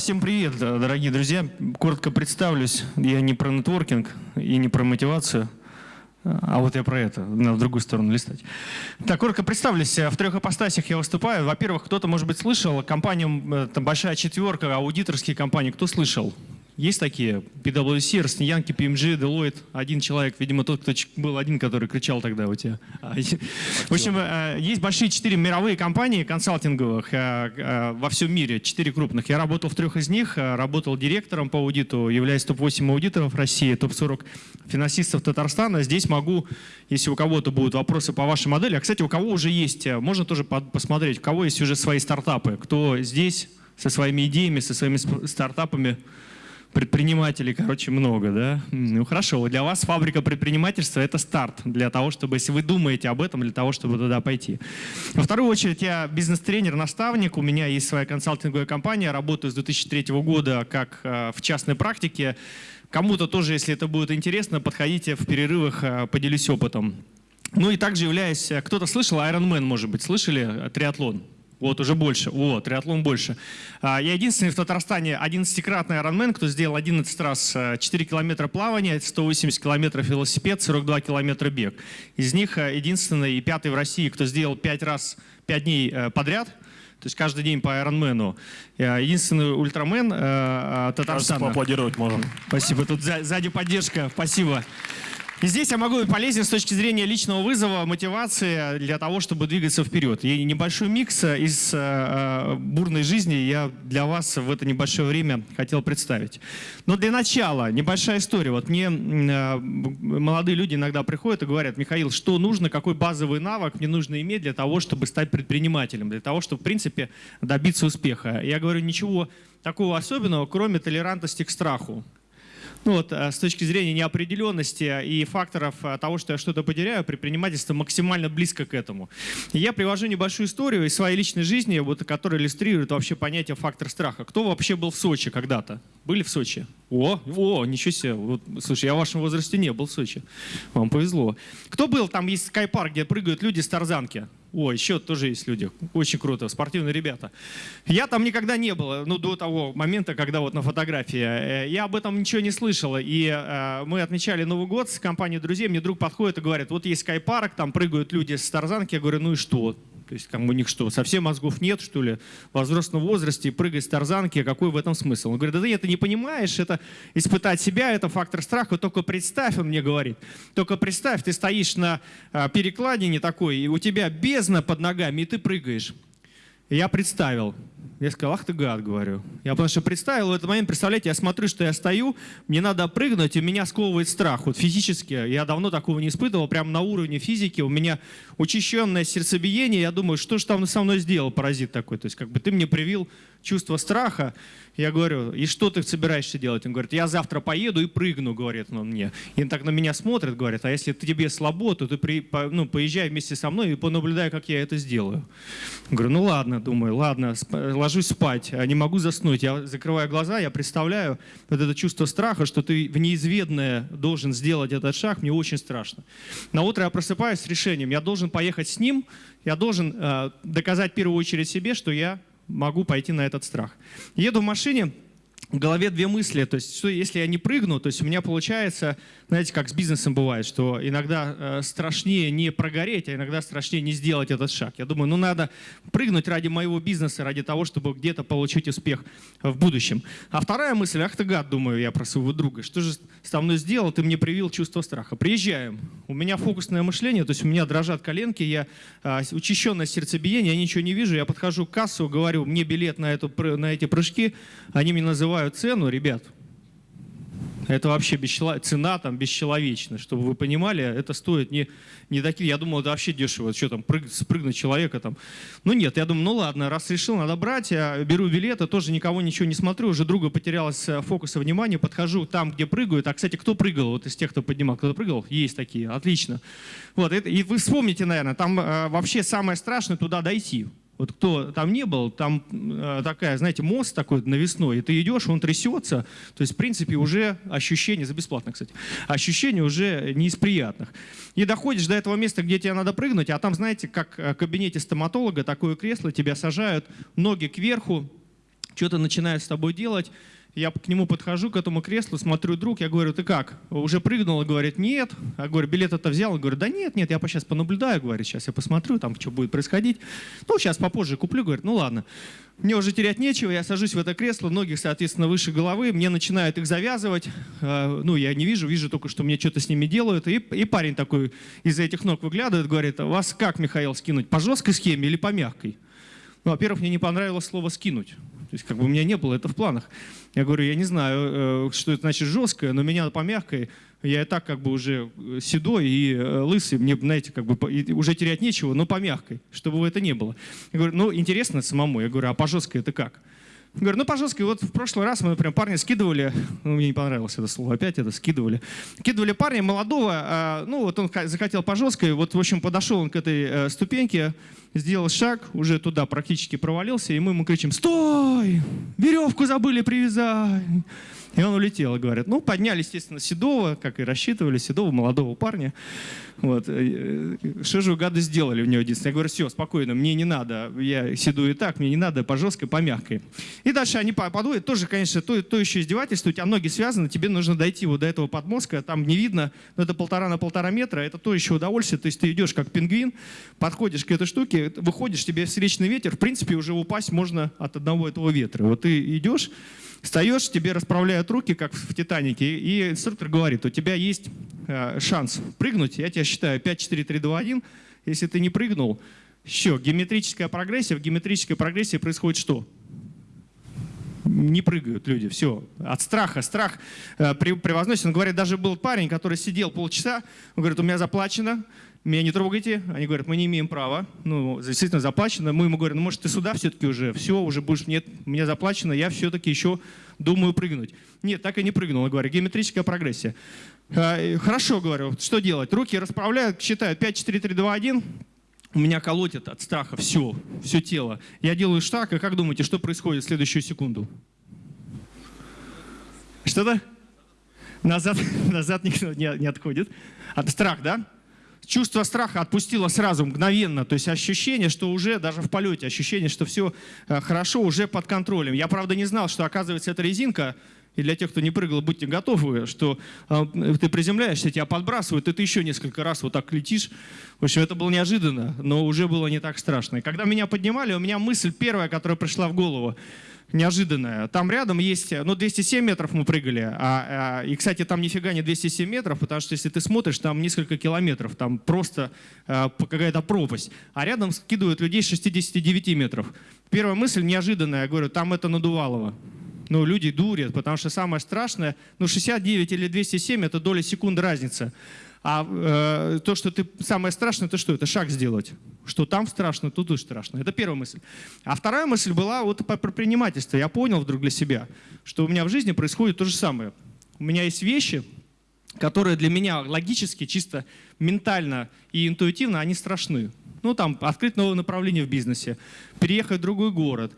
всем привет, дорогие друзья. Коротко представлюсь. Я не про нетворкинг и не про мотивацию. А вот я про это, надо в другую сторону листать. Так, коротко представлюсь. В трех ипостасях я выступаю. Во-первых, кто-то, может быть, слышал, компания, там большая четверка, аудиторские компании. Кто слышал? Есть такие? PwC, Росниянки, PMG, Deloitte. Один человек, видимо, тот, кто был один, который кричал тогда у тебя. А, в общем, э, есть большие четыре мировые компании консалтинговых э, э, во всем мире, четыре крупных. Я работал в трех из них, работал директором по аудиту, являюсь топ-8 аудиторов России, топ-40 финансистов Татарстана. Здесь могу, если у кого-то будут вопросы по вашей модели, а, кстати, у кого уже есть, можно тоже посмотреть, у кого есть уже свои стартапы, кто здесь со своими идеями, со своими стартапами, предпринимателей, короче, много, да? Ну хорошо, для вас фабрика предпринимательства – это старт для того, чтобы, если вы думаете об этом, для того, чтобы туда пойти. Во вторую очередь, я бизнес-тренер, наставник, у меня есть своя консалтинговая компания, работаю с 2003 года как э, в частной практике. Кому-то тоже, если это будет интересно, подходите в перерывах, э, поделюсь опытом. Ну и также являюсь, э, кто-то слышал, Ironman, может быть, слышали, триатлон? Вот, уже больше. Вот, триатлон больше. А, я единственный в Татарстане 11-кратный Ironman, кто сделал 11 раз 4 э, километра плавания, 180 километров велосипед, 42 километра бег. Из них э, единственный и пятый в России, кто сделал 5 раз, 5 дней э, подряд, то есть каждый день по Ironman. Единственный ультрамен Татарстана. Кажется, поаплодировать можем. Спасибо. Тут сзади поддержка. Спасибо. И здесь я могу быть полезен с точки зрения личного вызова, мотивации для того, чтобы двигаться вперед. И небольшой микс из э, бурной жизни я для вас в это небольшое время хотел представить. Но для начала небольшая история. Вот мне э, молодые люди иногда приходят и говорят, Михаил, что нужно, какой базовый навык мне нужно иметь для того, чтобы стать предпринимателем, для того, чтобы, в принципе, добиться успеха. Я говорю, ничего такого особенного, кроме толерантности к страху. Ну вот, э, с точки зрения неопределенности и факторов э, того, что я что-то потеряю, предпринимательство максимально близко к этому. я привожу небольшую историю из своей личной жизни, вот, которая иллюстрирует вообще понятие фактор страха. Кто вообще был в Сочи когда-то? Были в Сочи? О, о, ничего себе. Вот, слушай, я в вашем возрасте не был в Сочи. Вам повезло. Кто был? Там есть скайпарк, где прыгают люди с тарзанки. О, еще тоже есть люди. Очень круто, спортивные ребята. Я там никогда не был, ну, до того момента, когда вот на фотографии. Э, я об этом ничего не слышал. И э, мы отмечали Новый год с компанией друзей. Мне друг подходит и говорит, вот есть скайпарк, там прыгают люди с тарзанки. Я говорю, ну и что? То есть как у них что, совсем мозгов нет, что ли? В взрослом возрасте прыгать с тарзанки, какой в этом смысл? Он говорит, да ты это не понимаешь, это испытать себя, это фактор страха, только представь, он мне говорит, только представь, ты стоишь на а, перекладине такой, и у тебя бездна под ногами, и ты прыгаешь. Я представил, я сказал, ах ты гад, говорю. Я потому что представил в этот момент, представляете, я смотрю, что я стою, мне надо прыгнуть, и меня сковывает страх. Вот физически, я давно такого не испытывал, прямо на уровне физики, у меня учащенное сердцебиение, я думаю, что же там со мной сделал паразит такой, то есть как бы ты мне привил чувство страха, я говорю, и что ты собираешься делать? Он говорит, я завтра поеду и прыгну, говорит он мне. И он так на меня смотрит, говорит, а если тебе слабо, то ты при, по, ну, поезжай вместе со мной и понаблюдай, как я это сделаю. Говорю, ну ладно, думаю, ладно, ложусь спать, а не могу заснуть. Я закрываю глаза, я представляю вот это чувство страха, что ты в неизведанное должен сделать этот шаг, мне очень страшно. На утро я просыпаюсь с решением, я должен поехать с ним, я должен э, доказать в первую очередь себе, что я могу пойти на этот страх. Еду в машине, в голове две мысли. То есть, что если я не прыгну, то есть у меня получается, знаете, как с бизнесом бывает, что иногда э, страшнее не прогореть, а иногда страшнее не сделать этот шаг. Я думаю, ну надо прыгнуть ради моего бизнеса, ради того, чтобы где-то получить успех в будущем. А вторая мысль, ах ты гад, думаю я про своего друга, что же со мной сделал, ты мне привил чувство страха. Приезжаем, у меня фокусное мышление, то есть у меня дрожат коленки, я э, учащенное сердцебиение, я ничего не вижу, я подхожу к кассу, говорю, мне билет на, эту, на эти прыжки, они мне называют называю цену, ребят, это вообще бесчело... цена там бесчеловечна, чтобы вы понимали, это стоит не, не такие, я думал, это вообще дешево, что там, прыг, спрыгнуть человека там. Ну нет, я думаю, ну ладно, раз решил, надо брать, я беру билеты, тоже никого ничего не смотрю, уже друга потерялось э, фокуса внимания, подхожу там, где прыгают, а, кстати, кто прыгал, вот из тех, кто поднимал, кто прыгал, есть такие, отлично. Вот, это, и вы вспомните, наверное, там э, вообще самое страшное туда дойти, вот кто там не был, там э, такая, знаете, мост такой навесной, и ты идешь, он трясется. То есть, в принципе, уже ощущение, за бесплатно, кстати, ощущение уже не из приятных. И доходишь до этого места, где тебе надо прыгнуть, а там, знаете, как в кабинете стоматолога, такое кресло, тебя сажают, ноги кверху, что-то начинает с тобой делать, я к нему подхожу, к этому креслу, смотрю, друг, я говорю, ты как, уже прыгнул? Говорит, нет. Я говорю, билет это взял? Говорю, да нет, нет, я сейчас понаблюдаю, говорит, сейчас я посмотрю, там, что будет происходить. Ну, сейчас попозже куплю, говорит, ну ладно. Мне уже терять нечего, я сажусь в это кресло, ноги, соответственно, выше головы, мне начинают их завязывать. Э, ну, я не вижу, вижу только, что мне что-то с ними делают. И, и парень такой из-за этих ног выглядывает, говорит, а вас как, Михаил, скинуть, по жесткой схеме или по мягкой? Ну, во-первых, мне не понравилось слово «скинуть». То есть как бы у меня не было это в планах. Я говорю, я не знаю, э, что это значит жесткое, но меня по мягкой, я и так как бы уже э, седой и э, лысый, мне, знаете, как бы уже терять нечего, но по мягкой, чтобы это не было. Я говорю, ну интересно самому. Я говорю, а по жесткой это как? Говорю, ну, пожалуйста, вот в прошлый раз мы, например, парня скидывали, ну, мне не понравилось это слово, опять это скидывали. Скидывали парня молодого, а, ну, вот он захотел по жесткой, вот, в общем, подошел он к этой э, ступеньке, сделал шаг, уже туда практически провалился, и мы ему кричим, стой, веревку забыли привязать. И он улетел, говорят. Ну, подняли, естественно, Седова, как и рассчитывали, Седова, молодого парня. Вот. Э, что же вы гады сделали у него единственное? Я говорю, все, спокойно, мне не надо, я седу и так, мне не надо по жесткой, по мягкой. И дальше они подводят, тоже, конечно, то, то еще издевательство, у тебя ноги связаны, тебе нужно дойти вот до этого подмозга, там не видно, но это полтора на полтора метра, это то еще удовольствие, то есть ты идешь как пингвин, подходишь к этой штуке, выходишь, тебе встречный ветер, в принципе, уже упасть можно от одного этого ветра. Вот ты идешь, Встаешь, тебе расправляют руки, как в «Титанике», и инструктор говорит, у тебя есть э, шанс прыгнуть, я тебя считаю 5, 4, 3, 2, 1. Если ты не прыгнул, еще геометрическая прогрессия. В геометрической прогрессии происходит что? не прыгают люди, все. От страха, страх э, превозносит. Он говорит, даже был парень, который сидел полчаса, он говорит, у меня заплачено, меня не трогайте. Они говорят, мы не имеем права. Ну, действительно заплачено. Мы ему говорим, ну, может, ты сюда все-таки уже, все, уже будешь, нет, мне заплачено, я все-таки еще думаю прыгнуть. Нет, так и не прыгнул. Я говорю, геометрическая прогрессия. А, хорошо, говорю, что делать? Руки расправляют, считают 5, 4, 3, 2, 1. У меня колотит от страха все, все тело. Я делаю шаг, и как думаете, что происходит в следующую секунду? Что-то? Назад, назад никто не, не отходит. От страх, да? Чувство страха отпустило сразу, мгновенно. То есть ощущение, что уже даже в полете, ощущение, что все э, хорошо, уже под контролем. Я, правда, не знал, что, оказывается, эта резинка, и для тех, кто не прыгал, будьте готовы, что э, ты приземляешься, тебя подбрасывают, и ты еще несколько раз вот так летишь. В общем, это было неожиданно, но уже было не так страшно. И когда меня поднимали, у меня мысль первая, которая пришла в голову – неожиданное. Там рядом есть, ну 207 метров мы прыгали, а, а, и, кстати, там нифига не 207 метров, потому что если ты смотришь, там несколько километров, там просто а, какая-то пропасть. А рядом скидывают людей с 69 метров. Первая мысль неожиданная, я говорю, там это надувалово. Ну, люди дурят, потому что самое страшное, ну 69 или 207 это доля секунды разница. А э, то, что ты самое страшное, это что? Это шаг сделать. Что там страшно, тут и страшно. Это первая мысль. А вторая мысль была вот про предпринимательство. Я понял вдруг для себя, что у меня в жизни происходит то же самое. У меня есть вещи, которые для меня логически, чисто ментально и интуитивно, они страшны. Ну, там, открыть новое направление в бизнесе, переехать в другой город,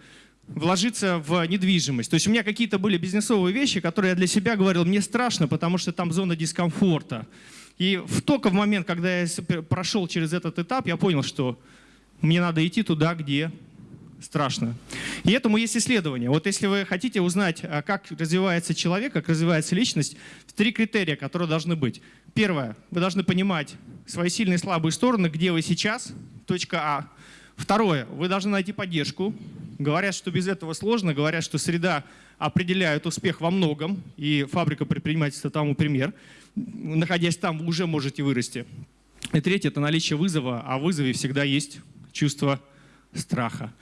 вложиться в недвижимость. То есть у меня какие-то были бизнесовые вещи, которые я для себя говорил, мне страшно, потому что там зона дискомфорта. И в, только в момент, когда я прошел через этот этап, я понял, что мне надо идти туда, где страшно. И этому есть исследование. Вот если вы хотите узнать, а, как развивается человек, как развивается личность, три критерия, которые должны быть. Первое, вы должны понимать свои сильные и слабые стороны, где вы сейчас, точка А. Второе, вы должны найти поддержку. Говорят, что без этого сложно, говорят, что среда определяет успех во многом, и фабрика предпринимательства тому пример находясь там, вы уже можете вырасти. И третье – это наличие вызова, а в вызове всегда есть чувство страха.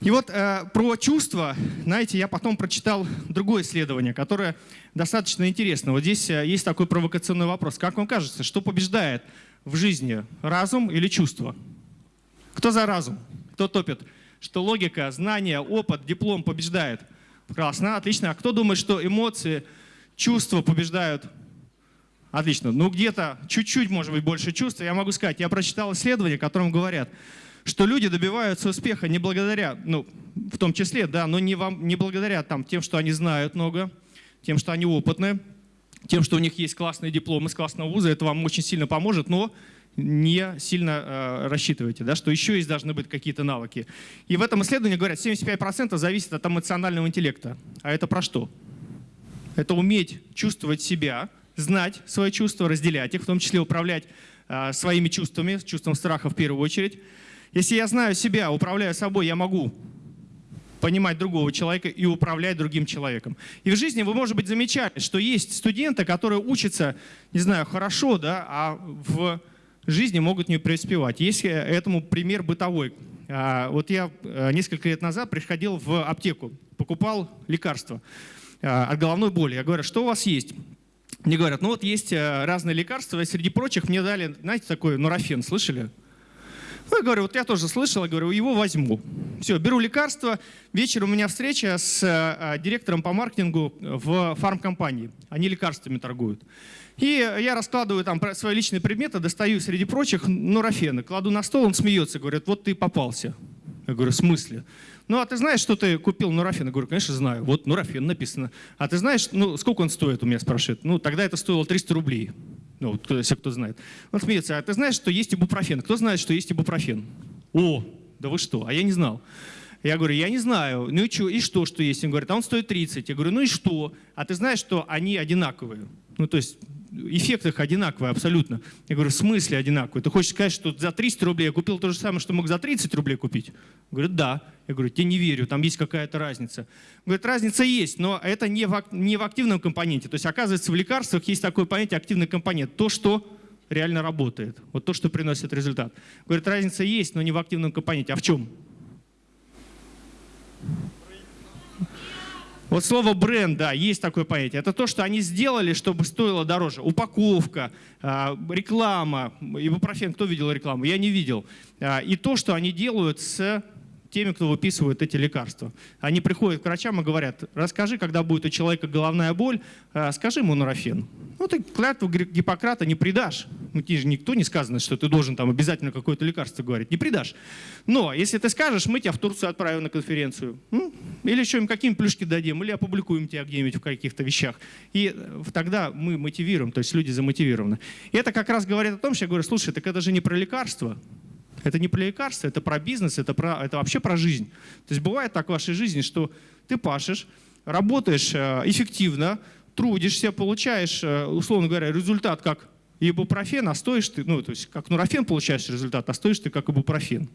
И вот э, про чувства, знаете, я потом прочитал другое исследование, которое достаточно интересно. Вот здесь э, есть такой провокационный вопрос. Как вам кажется, что побеждает в жизни, разум или чувство? Кто за разум? Кто топит? Что логика, знание, опыт, диплом побеждает? Классно, отлично. А кто думает, что эмоции, чувства побеждают Отлично. Ну, где-то чуть-чуть, может быть, больше чувств. Я могу сказать, я прочитал исследование, в котором говорят, что люди добиваются успеха не благодаря, ну, в том числе, да, но не, вам, не благодаря там, тем, что они знают много, тем, что они опытны, тем, что у них есть классные дипломы с классного вуза, это вам очень сильно поможет, но не сильно э, рассчитываете, да, что еще есть должны быть какие-то навыки. И в этом исследовании говорят, 75% зависит от эмоционального интеллекта. А это про что? Это уметь чувствовать себя, знать свои чувства, разделять их, в том числе управлять э, своими чувствами, чувством страха в первую очередь. Если я знаю себя, управляю собой, я могу понимать другого человека и управлять другим человеком. И в жизни вы, может быть, замечали, что есть студенты, которые учатся, не знаю, хорошо, да, а в жизни могут не преуспевать. Есть э, этому пример бытовой. А, вот я э, несколько лет назад приходил в аптеку, покупал лекарства а, от головной боли. Я говорю, что у вас есть? Мне говорят, ну вот есть э, разные лекарства, и среди прочих мне дали, знаете, такой нурофен, слышали? Ну, я говорю, вот я тоже слышал, я говорю, его возьму. Все, беру лекарство. Вечером у меня встреча с директором по маркетингу в фармкомпании. Они лекарствами торгуют. И я раскладываю там свои личные предметы, достаю среди прочих нурофены, кладу на стол, он смеется, говорит, вот ты попался. Я говорю, в смысле? Ну, а ты знаешь, что ты купил нурофен? Я говорю, конечно, знаю. Вот нурофен написано. А ты знаешь, ну, сколько он стоит, у меня спрашивает. Ну, тогда это стоило 300 рублей. Ну, кто, если кто знает. Он смеется, а ты знаешь, что есть ибупрофен? Кто знает, что есть ибупрофен? О, да вы что? А я не знал. Я говорю, я не знаю. Ну и что, и что, что есть? Он говорит, а он стоит 30. Я говорю, ну и что? А ты знаешь, что они одинаковые? Ну, то есть эффект их одинаковый абсолютно. Я говорю, в смысле одинаковый? Ты хочешь сказать, что за 300 рублей я купил то же самое, что мог за 30 рублей купить? Говорит, да. Я говорю, тебе не верю, там есть какая-то разница. Говорит, разница есть, но это не в, не в активном компоненте. То есть, оказывается, в лекарствах есть такое понятие активный компонент. То, что реально работает. Вот то, что приносит результат. Говорит, разница есть, но не в активном компоненте. А в чем? Вот слово бренд, да, есть такое понятие. Это то, что они сделали, чтобы стоило дороже. Упаковка, а, реклама. Ибупрофен, кто видел рекламу? Я не видел. А, и то, что они делают с теми, кто выписывает эти лекарства. Они приходят к врачам и говорят, расскажи, когда будет у человека головная боль, а, скажи ему нурофен. Ну, ты клятву Гиппократа не предашь. Ну, тебе же никто не сказано, что ты должен там обязательно какое-то лекарство говорить. Не предашь. Но если ты скажешь, мы тебя в Турцию отправим на конференцию. Ну, или еще им какие плюшки дадим, или опубликуем тебя где-нибудь в каких-то вещах. И э, тогда мы мотивируем, то есть люди замотивированы. И это как раз говорит о том, что я говорю, слушай, так это же не про лекарства. Это не про лекарства, это про бизнес, это, про, это вообще про жизнь. То есть бывает так в вашей жизни, что ты пашешь, работаешь э, эффективно, трудишься, получаешь, э, условно говоря, результат как ибупрофен, а стоишь ты, ну, то есть как нурофен получаешь результат, а стоишь ты как ибупрофен.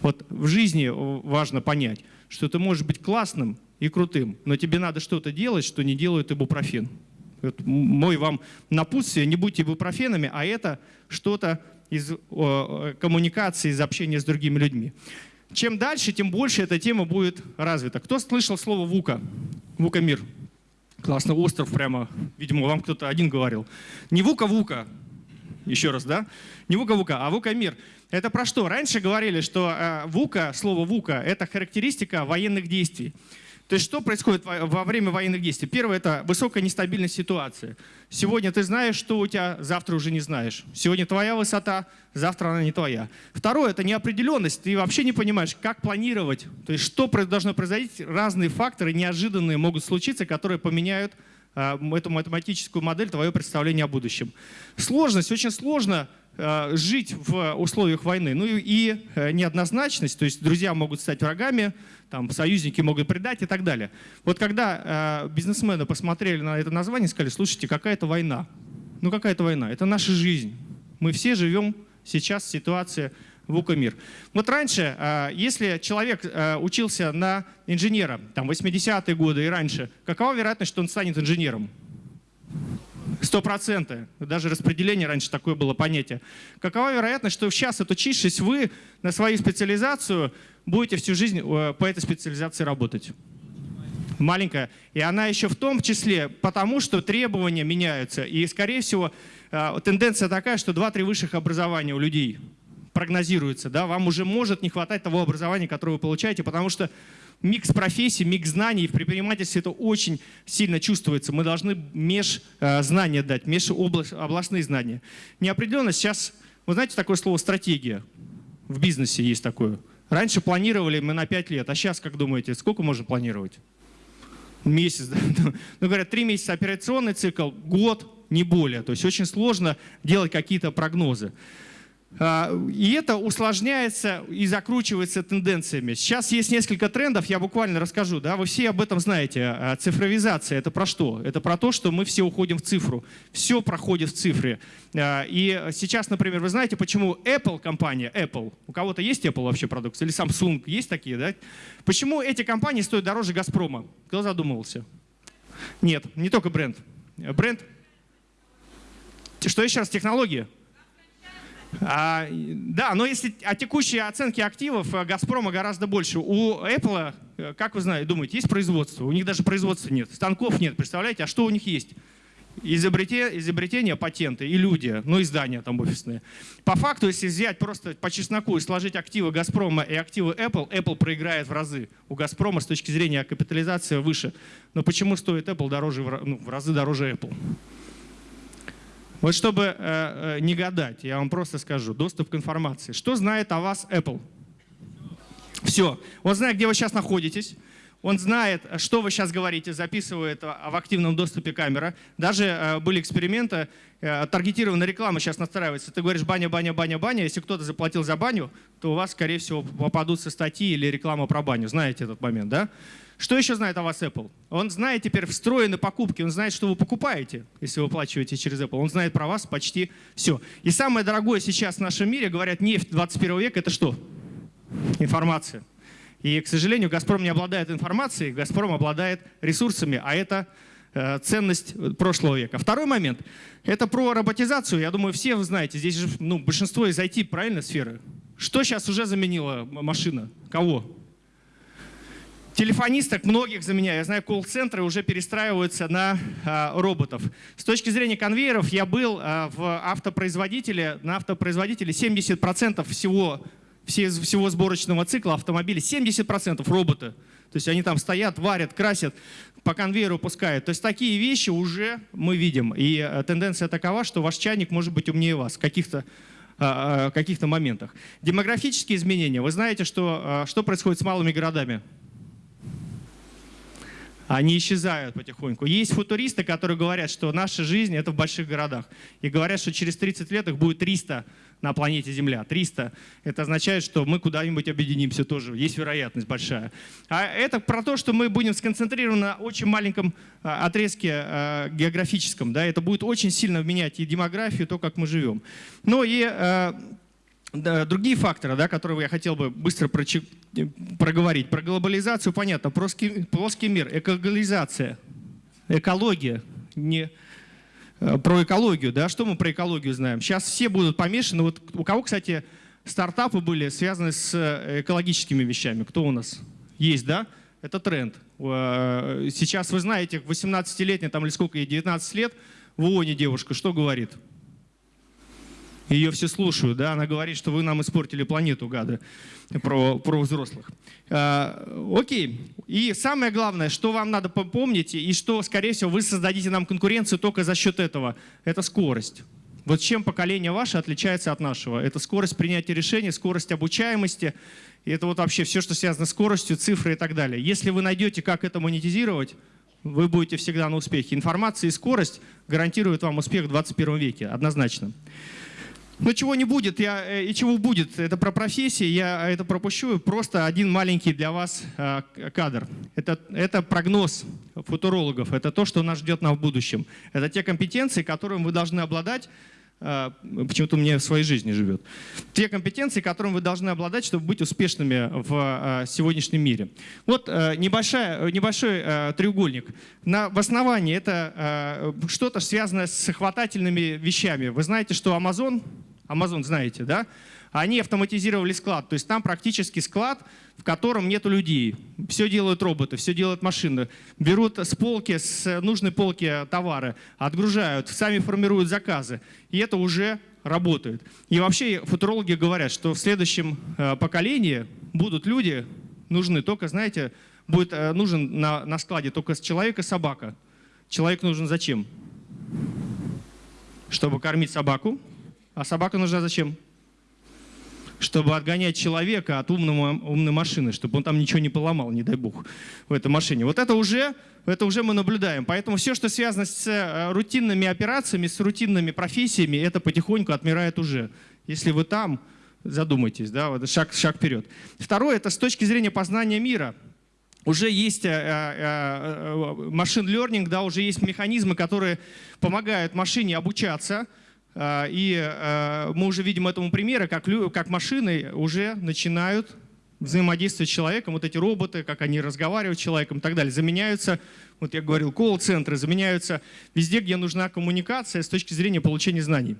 Вот в жизни важно понять, что ты можешь быть классным и крутым, но тебе надо что-то делать, что не делает ибупрофен. Вот мой вам напутствие, не будьте ибупрофенами, а это что-то из коммуникации, из общения с другими людьми. Чем дальше, тем больше эта тема будет развита. Кто слышал слово ВУКа? ВУКа мир. Классно, остров прямо, видимо, вам кто-то один говорил. Не ВУКа-ВУКа, еще раз, да? Не ВУКа-ВУКа, а ВУКа-мир. Это про что? Раньше говорили, что э, ВУКа, слово ВУКа, это характеристика военных действий. То есть что происходит во время военных действий? Первое – это высокая нестабильность ситуации. Сегодня ты знаешь, что у тебя, завтра уже не знаешь. Сегодня твоя высота, завтра она не твоя. Второе – это неопределенность. Ты вообще не понимаешь, как планировать. То есть что должно произойти. Разные факторы неожиданные могут случиться, которые поменяют а, эту математическую модель, твое представление о будущем. Сложность, очень сложно жить в условиях войны. Ну и э, неоднозначность, то есть друзья могут стать врагами, там, союзники могут предать и так далее. Вот когда э, бизнесмены посмотрели на это название сказали, слушайте, какая это война? Ну какая это война? Это наша жизнь. Мы все живем сейчас в ситуации ВУКа-мир. Вот раньше, если человек учился на инженера, там 80-е годы и раньше, какова вероятность, что он станет инженером? Сто процентов. Даже распределение раньше такое было понятие. Какова вероятность, что сейчас, отучившись, вы на свою специализацию будете всю жизнь э, по этой специализации работать? Маленькая. И она еще в том числе потому, что требования меняются. И, скорее всего, э, тенденция такая, что 2-3 высших образования у людей прогнозируется. Да? Вам уже может не хватать того образования, которое вы получаете, потому что микс профессий, микс знаний. В предпринимательстве это очень сильно чувствуется. Мы должны межзнания дать, межобластные знания. Неопределенность сейчас, вы знаете такое слово «стратегия»? В бизнесе есть такое. Раньше планировали мы на 5 лет, а сейчас, как думаете, сколько можно планировать? Месяц, да? Ну, говорят, три месяца операционный цикл, год, не более. То есть очень сложно делать какие-то прогнозы. А, и это усложняется и закручивается тенденциями. Сейчас есть несколько трендов, я буквально расскажу. Да? Вы все об этом знаете. А, цифровизация — это про что? Это про то, что мы все уходим в цифру. Все проходит в цифре. А, и сейчас, например, вы знаете, почему Apple компания, Apple, у кого-то есть Apple вообще продукция, или Samsung, есть такие, да? Почему эти компании стоят дороже Газпрома? Кто задумывался? Нет, не только бренд. Бренд... Что еще раз? Технология? А, да, но если о текущей оценке активов э, Газпрома гораздо больше. У Apple, э, как вы знаете, думаете, есть производство? У них даже производства нет, станков нет. Представляете, а что у них есть? Изобретение, изобретения, патенты и люди, ну и здания там офисные. По факту, если взять просто по чесноку и сложить активы Газпрома и активы Apple, Apple проиграет в разы. У Газпрома с точки зрения капитализации выше. Но почему стоит Apple дороже, ну, в разы дороже Apple? Вот чтобы э, э, не гадать, я вам просто скажу, доступ к информации. Что знает о вас Apple? Все. Он знает, где вы сейчас находитесь. Он знает, что вы сейчас говорите, записывает в активном доступе камера. Даже э, были эксперименты, э, таргетированная реклама сейчас настраивается. Ты говоришь баня, баня, баня, баня. Если кто-то заплатил за баню, то у вас, скорее всего, попадутся статьи или реклама про баню. Знаете этот момент, да? Что еще знает о вас Apple? Он знает теперь встроенные покупки, он знает, что вы покупаете, если вы оплачиваете через Apple. Он знает про вас почти все. И самое дорогое сейчас в нашем мире, говорят, нефть 21 века, это что? Информация. И, к сожалению, «Газпром» не обладает информацией, «Газпром» обладает ресурсами, а это э, ценность прошлого века. Второй момент – это про роботизацию. Я думаю, все вы знаете, здесь же ну, большинство из IT, правильно, сферы. Что сейчас уже заменила машина? Кого? телефонисток многих заменяю. Я знаю, колл-центры уже перестраиваются на а, роботов. С точки зрения конвейеров я был а, в автопроизводителе, на автопроизводителе 70% всего, все, всего сборочного цикла автомобиля, 70% роботы. То есть они там стоят, варят, красят, по конвейеру пускают. То есть такие вещи уже мы видим. И а, тенденция такова, что ваш чайник может быть умнее вас в каких-то а, а, каких-то моментах. Демографические изменения. Вы знаете, что, а, что происходит с малыми городами? они исчезают потихоньку. Есть футуристы, которые говорят, что наша жизнь — это в больших городах. И говорят, что через 30 лет их будет 300 на планете Земля. 300. Это означает, что мы куда-нибудь объединимся тоже. Есть вероятность большая. А это про то, что мы будем сконцентрированы на очень маленьком а, отрезке а, географическом. Да? Это будет очень сильно менять и демографию, и то, как мы живем. Но и а, другие факторы, да, которые я хотел бы быстро проговорить. Про глобализацию понятно, плоский, мир, экологизация, экология, не про экологию, да, что мы про экологию знаем? Сейчас все будут помешаны, вот у кого, кстати, стартапы были связаны с э, экологическими вещами, кто у нас есть, да? Это тренд. Э, сейчас вы знаете, 18-летняя там или сколько ей, 19 лет, в ООНе девушка, что говорит? Ее все слушают, да, она говорит, что вы нам испортили планету, гады, про, про взрослых. А, окей, и самое главное, что вам надо помнить, и что, скорее всего, вы создадите нам конкуренцию только за счет этого, это скорость. Вот чем поколение ваше отличается от нашего? Это скорость принятия решений, скорость обучаемости, и это вот вообще все, что связано с скоростью, цифры и так далее. Если вы найдете, как это монетизировать, вы будете всегда на успехе. Информация и скорость гарантируют вам успех в 21 веке, однозначно. Но чего не будет я, э, и чего будет, это про профессии, я это пропущу. Просто один маленький для вас э, кадр. Это, это прогноз футурологов, это то, что нас ждет нам в будущем. Это те компетенции, которыми вы должны обладать, э, почему-то мне в своей жизни живет. Те компетенции, которыми вы должны обладать, чтобы быть успешными в сегодняшнем мире. Вот небольшая, небольшой треугольник. На, в основании это что-то связанное с хватательными вещами. Вы знаете, что Amazon Amazon знаете, да? Они автоматизировали склад, то есть там практически склад, в котором нет людей. Все делают роботы, все делают машины. Берут с полки, с нужной полки товары, отгружают, сами формируют заказы. И это уже работает. И вообще футурологи говорят, что в следующем э, поколении будут люди нужны только, знаете, будет э, нужен на, на складе только человек и собака. Человек нужен зачем? Чтобы кормить собаку, а собака нужна зачем? Чтобы отгонять человека от умного, умной машины, чтобы он там ничего не поломал, не дай бог, в этой машине. Вот это уже, это уже мы наблюдаем. Поэтому все, что связано с э, рутинными операциями, с рутинными профессиями, это потихоньку отмирает уже. Если вы там, задумайтесь, да, вот шаг, шаг вперед. Второе, это с точки зрения познания мира. Уже есть машин э, learning, да, уже есть механизмы, которые помогают машине обучаться. И мы уже видим этому примеры, как, как машины уже начинают взаимодействовать с человеком, вот эти роботы, как они разговаривают с человеком и так далее, заменяются, вот я говорил, колл-центры, заменяются везде, где нужна коммуникация с точки зрения получения знаний.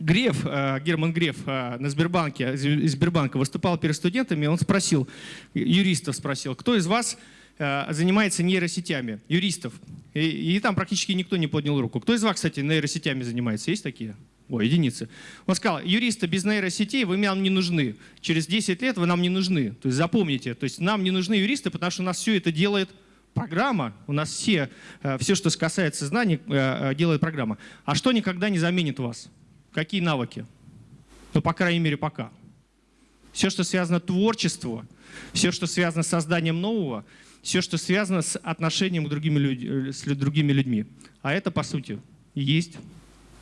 Греф, э, Герман Греф на Сбербанке, из Сбербанка выступал перед студентами, он спросил, юристов спросил, кто из вас занимается нейросетями, юристов. И, и там практически никто не поднял руку. Кто из вас, кстати, нейросетями занимается? Есть такие? О, единицы. Он сказал, юристы без нейросетей вы нам не нужны. Через 10 лет вы нам не нужны. То есть запомните, то есть нам не нужны юристы, потому что у нас все это делает программа. У нас все, все что касается знаний, делает программа. А что никогда не заменит вас? Какие навыки? Ну, по крайней мере, пока. Все, что связано с творчеством, все, что связано с созданием нового, все, что связано с отношением к другими людь с другими людьми. А это, по сути, есть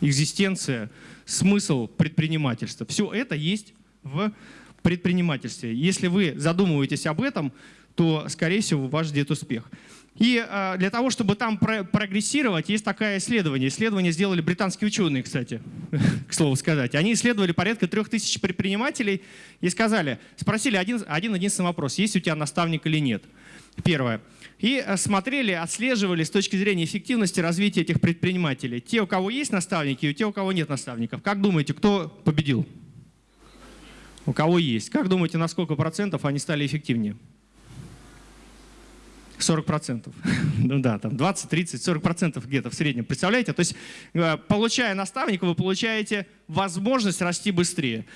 экзистенция, смысл предпринимательства. Все это есть в предпринимательстве. Если вы задумываетесь об этом, то, скорее всего, вас ждет успех. И э, для того, чтобы там про прогрессировать, есть такое исследование. Исследование сделали британские ученые, кстати, к слову сказать. Они исследовали порядка трех тысяч предпринимателей и сказали, спросили один, один единственный вопрос, есть у тебя наставник или нет. Первое. И э, смотрели, отслеживали с точки зрения эффективности развития этих предпринимателей. Те, у кого есть наставники, и те, у кого нет наставников. Как думаете, кто победил? У кого есть. Как думаете, на сколько процентов они стали эффективнее? 40%. ну да, там 20, 30, 40% где-то в среднем. Представляете? То есть, э, получая наставника, вы получаете возможность расти быстрее.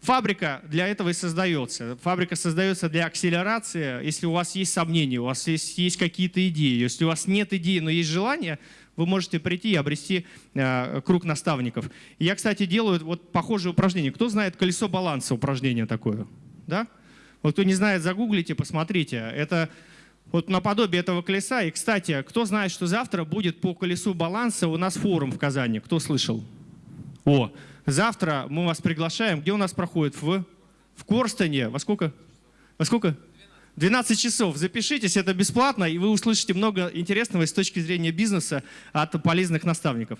Фабрика для этого и создается. Фабрика создается для акселерации. Если у вас есть сомнения, у вас есть, есть какие-то идеи. Если у вас нет идеи, но есть желание, вы можете прийти и обрести э, круг наставников. я, кстати, делаю вот похожее упражнение. Кто знает колесо баланса упражнение такое? Да? Вот кто не знает, загуглите, посмотрите. Это вот наподобие этого колеса. И, кстати, кто знает, что завтра будет по колесу баланса у нас форум в Казани? Кто слышал? О, завтра мы вас приглашаем. Где у нас проходит? В, в Корстоне. Во сколько? Во сколько? 12 часов. Запишитесь, это бесплатно, и вы услышите много интересного с точки зрения бизнеса от полезных наставников.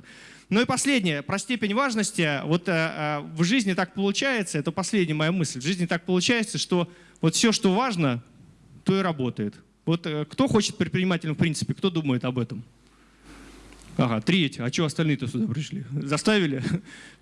Ну и последнее, про степень важности. Вот э, э, в жизни так получается, это последняя моя мысль, в жизни так получается, что вот все, что важно, то и работает. Вот э, кто хочет предпринимателем в принципе, кто думает об этом? Ага, треть. А что остальные-то сюда пришли? Заставили?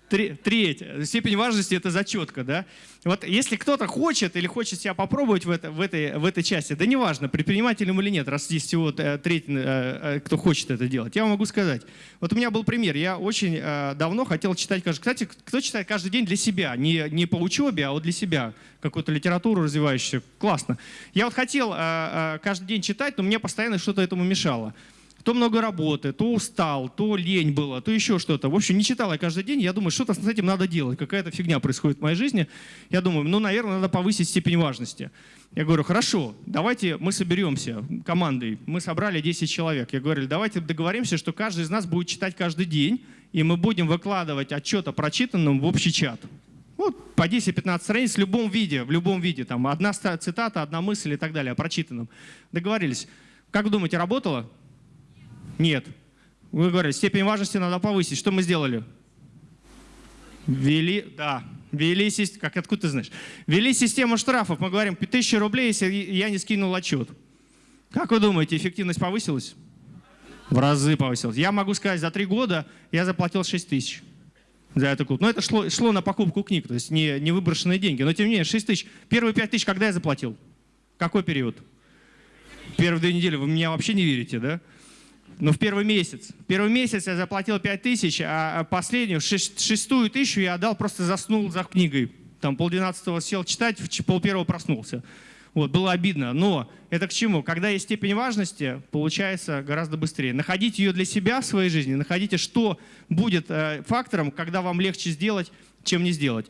Треть. Степень важности – это зачетка. Да? Вот если кто-то хочет или хочет себя попробовать в, это, в, этой, в этой части, да неважно, предпринимателем или нет, раз здесь всего э, треть, э, кто хочет это делать, я могу сказать. Вот у меня был пример. Я очень давно хотел читать, кстати, кто читает каждый день для себя, не, не по учебе, а вот для себя какую-то литературу развивающуюся. Классно. Я вот хотел каждый день читать, но мне постоянно что-то этому мешало то много работы, то устал, то лень было, то еще что-то. В общем, не читал я каждый день. Я думаю, что-то с этим надо делать. Какая-то фигня происходит в моей жизни. Я думаю, ну, наверное, надо повысить степень важности. Я говорю, хорошо, давайте мы соберемся командой. Мы собрали 10 человек. Я говорю, давайте договоримся, что каждый из нас будет читать каждый день, и мы будем выкладывать отчет о прочитанном в общий чат. Вот по 10-15 страниц в любом виде, в любом виде. Там одна цитата, одна мысль и так далее о прочитанном. Договорились. Как думаете, работало? Нет. Вы говорите, степень важности надо повысить. Что мы сделали? Ввели, да, систему, как откуда ты знаешь? Ввели систему штрафов. Мы говорим, 5000 рублей, если я не скинул отчет. Как вы думаете, эффективность повысилась? В разы повысилась. Я могу сказать, за три года я заплатил 6 тысяч за эту клуб. Но это шло, шло на покупку книг, то есть не, не выброшенные деньги. Но тем не менее, 6 тысяч. Первые 5 тысяч когда я заплатил? Какой период? Первые две недели. Вы меня вообще не верите, да? Ну, в первый месяц. Первый месяц я заплатил 5 тысяч, а последнюю, шестую тысячу я отдал, просто заснул за книгой. Там полдвенадцатого сел читать, пол первого проснулся. Вот, было обидно. Но это к чему? Когда есть степень важности, получается гораздо быстрее. Находите ее для себя в своей жизни, находите, что будет э, фактором, когда вам легче сделать, чем не сделать.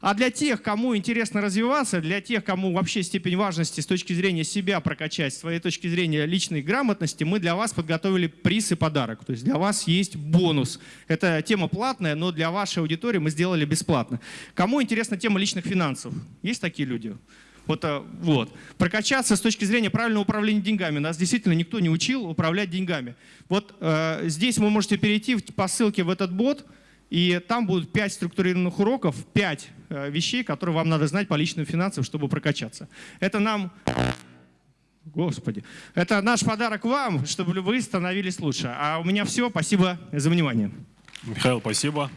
А для тех, кому интересно развиваться, для тех, кому вообще степень важности с точки зрения себя прокачать, с своей точки зрения личной грамотности, мы для вас подготовили приз и подарок. То есть для вас есть бонус. Это тема платная, но для вашей аудитории мы сделали бесплатно. Кому интересна тема личных финансов? Есть такие люди? Вот, э, вот. Прокачаться с точки зрения правильного управления деньгами. Нас действительно никто не учил управлять деньгами. Вот э, здесь вы можете перейти по ссылке в этот бот, и там будут 5 структурированных уроков, 5 э, вещей, которые вам надо знать по личным финансам, чтобы прокачаться. Это нам... Господи. Это наш подарок вам, чтобы вы становились лучше. А у меня все. Спасибо за внимание. Михаил, спасибо.